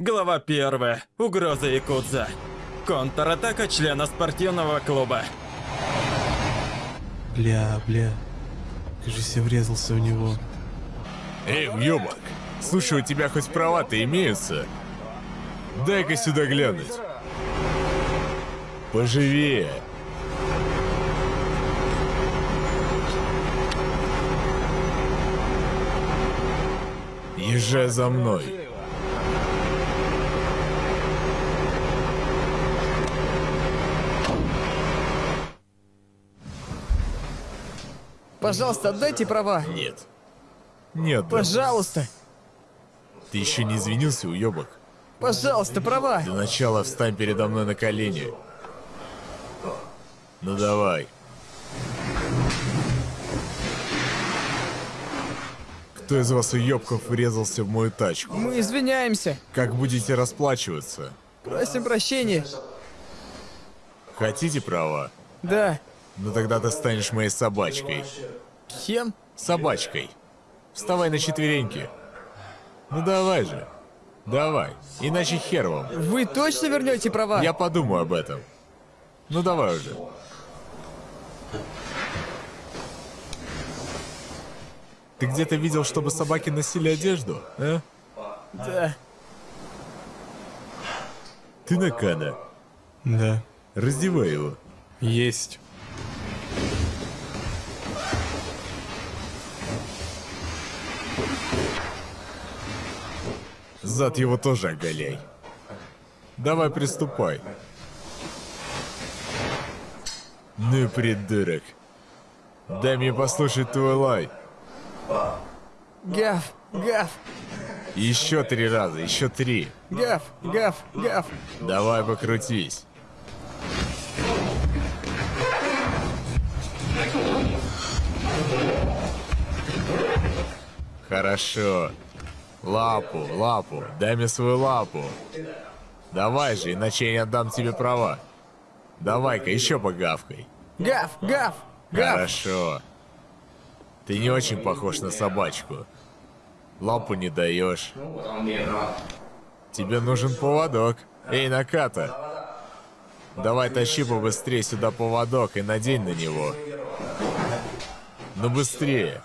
Глава 1. Угроза Якудза. Контратака члена спортивного клуба. Бля, бля. Кажется, я врезался в него. Эй, уёбок! Слушай, у тебя хоть права-то имеются? Дай-ка сюда глянуть. Поживее. Езжай за мной. Пожалуйста, отдайте права. Нет. Нет, да. Пожалуйста. Ты еще не извинился, уёбок? Пожалуйста, права. Для начала встань передо мной на колени. Ну давай. Кто из вас уёбков врезался в мою тачку? Мы извиняемся. Как будете расплачиваться? Просим прощения. Хотите права? Да. Ну тогда ты станешь моей собачкой. Кем? Собачкой. Вставай на четвереньки. Ну давай же. Давай. Иначе хер вам. Вы точно вернете права? Я подумаю об этом. Ну давай уже. Ты где-то видел, чтобы собаки носили одежду, а? Да. Ты Накана. Да. Раздевай его. Есть. Зад его тоже оголяй. Давай приступай. Ну и придурок. Дай мне послушать твой лай. Гав, гав, Еще три раза, еще три. гав, гав, гав. Давай покрутись. Хорошо. Лапу, лапу. Дай мне свою лапу. Давай же, иначе я не отдам тебе права. Давай-ка, еще погавкой. Гав, гав, гав. Хорошо. Ты не очень похож на собачку. Лапу не даешь. Тебе нужен поводок. Эй, Наката. Давай тащи побыстрее сюда поводок и надень на него. Ну быстрее.